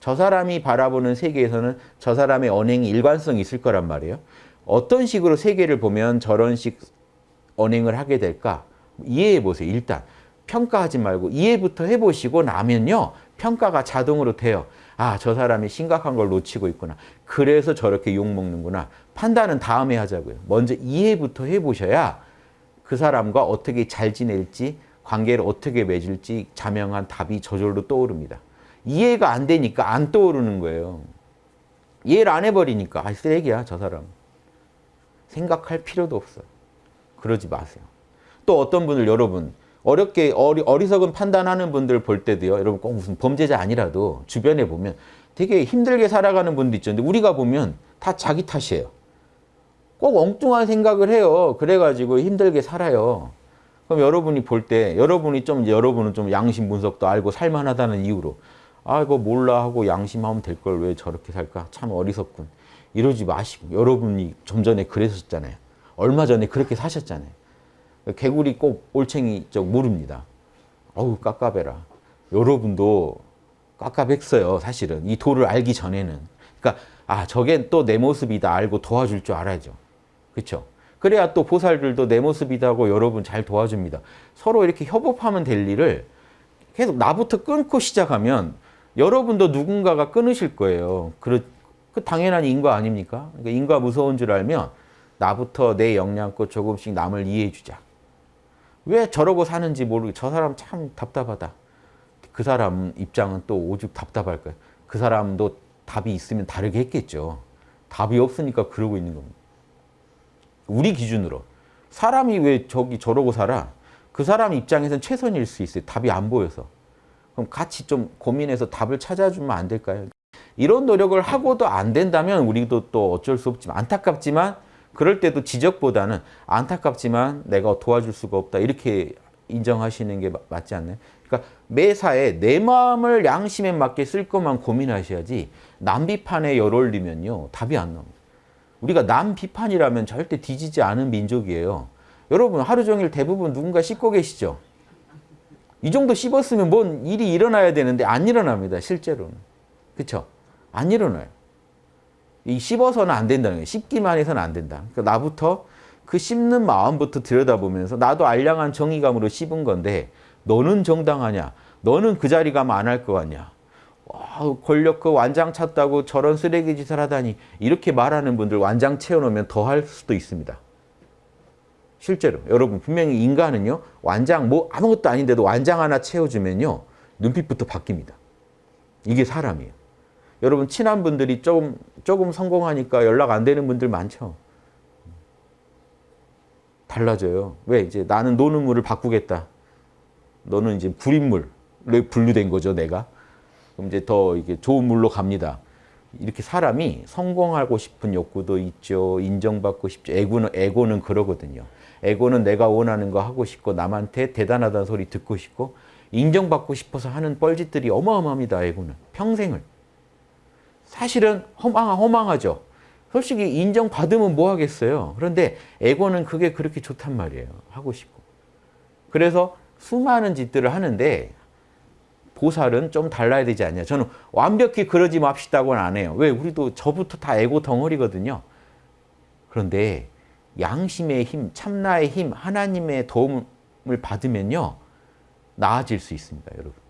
저 사람이 바라보는 세계에서는 저 사람의 언행이 일관성이 있을 거란 말이에요. 어떤 식으로 세계를 보면 저런 식 언행을 하게 될까? 이해해 보세요. 일단 평가하지 말고 이해부터 해보시고 나면요. 평가가 자동으로 돼요. 아, 저 사람이 심각한 걸 놓치고 있구나. 그래서 저렇게 욕먹는구나. 판단은 다음에 하자고요. 먼저 이해부터 해보셔야 그 사람과 어떻게 잘 지낼지, 관계를 어떻게 맺을지 자명한 답이 저절로 떠오릅니다. 이해가 안 되니까 안 떠오르는 거예요. 이해를 안 해버리니까 아, 쓰레기야, 저 사람. 생각할 필요도 없어요. 그러지 마세요. 또 어떤 분을 여러분 어렵게 어리, 어리석은 판단하는 분들 볼 때도요. 여러분 꼭 무슨 범죄자 아니라도 주변에 보면 되게 힘들게 살아가는 분도 있죠. 근데 우리가 보면 다 자기 탓이에요. 꼭 엉뚱한 생각을 해요. 그래가지고 힘들게 살아요. 그럼 여러분이 볼 때 여러분이 좀 여러분은 좀 양심 분석도 알고 살만하다는 이유로 아 이거 몰라 하고 양심하면 될 걸 왜 저렇게 살까 참 어리석군 이러지 마시고 여러분이 좀 전에 그랬었잖아요. 얼마 전에 그렇게 사셨잖아요. 개구리 꼭 올챙이 쪽 모릅니다. 어우 깝깝해라. 여러분도 깝깝했어요. 사실은 이 도를 알기 전에는. 그러니까 아 저게 또 내 모습이다 알고 도와줄 줄 알아야죠. 그렇죠? 그래야 또 보살들도 내 모습이다고 여러분 잘 도와줍니다. 서로 이렇게 협업하면 될 일을 계속 나부터 끊고 시작하면 여러분도 누군가가 끊으실 거예요. 그, 그 당연한 인과 아닙니까? 그러니까 인과 무서운 줄 알면 나부터 내 역량껏 조금씩 남을 이해해 주자. 왜 저러고 사는지 모르고 저 사람 참 답답하다. 그 사람 입장은 또 오죽 답답할 거예요. 그 사람도 답이 있으면 다르게 했겠죠. 답이 없으니까 그러고 있는 겁니다. 우리 기준으로 사람이 왜 저기 저러고 살아? 그 사람 입장에서는 최선일 수 있어요. 답이 안 보여서. 그럼 같이 좀 고민해서 답을 찾아주면 안 될까요? 이런 노력을 하고도 안 된다면 우리도 또 어쩔 수 없지만 안타깝지만 그럴 때도 지적보다는 안타깝지만 내가 도와줄 수가 없다 이렇게 인정하시는 게 맞지 않나요? 그러니까 매사에 내 마음을 양심에 맞게 쓸 것만 고민하셔야지 남 비판에 열 올리면요 답이 안 나옵니다. 우리가 남 비판이라면 절대 뒤지지 않은 민족이에요. 여러분 하루 종일 대부분 누군가 씻고 계시죠? 이 정도 씹었으면 뭔 일이 일어나야 되는데 안 일어납니다. 실제로는. 그렇죠? 안 일어나요. 이 씹어서는 안 된다는 거예요. 씹기만 해서는 안 된다. 그러니까 나부터 그 씹는 마음부터 들여다보면서 나도 알량한 정의감으로 씹은 건데 너는 정당하냐? 너는 그 자리 가면 안 할 것 같냐? 와, 권력 그 완장 찾다고 저런 쓰레기 짓을 하다니 이렇게 말하는 분들 완장 채워놓으면 더 할 수도 있습니다. 실제로 여러분 분명히 인간은요 완장 뭐 아무것도 아닌데도 완장 하나 채워주면요 눈빛부터 바뀝니다. 이게 사람이에요. 여러분 친한 분들이 조금 조금 성공하니까 연락 안 되는 분들 많죠. 달라져요. 왜 이제 나는 노는 물을 바꾸겠다. 너는 이제 불인물로 분류된 거죠, 내가. 그럼 이제 더 이게 좋은 물로 갑니다. 이렇게 사람이 성공하고 싶은 욕구도 있죠. 인정받고 싶죠. 에고는, 에고는 그러거든요. 에고는 내가 원하는 거 하고 싶고 남한테 대단하다는 소리 듣고 싶고 인정받고 싶어서 하는 뻘짓들이 어마어마합니다. 에고는. 평생을. 사실은 허망, 허망하죠. 솔직히 인정받으면 뭐 하겠어요. 그런데 에고는 그게 그렇게 좋단 말이에요. 하고 싶고. 그래서 수많은 짓들을 하는데 보살은 좀 달라야 되지 않냐. 저는 완벽히 그러지 맙시다고는 안 해요. 왜? 우리도 저부터 다 에고 덩어리거든요. 그런데 양심의 힘, 참나의 힘, 하나님의 도움을 받으면요. 나아질 수 있습니다, 여러분.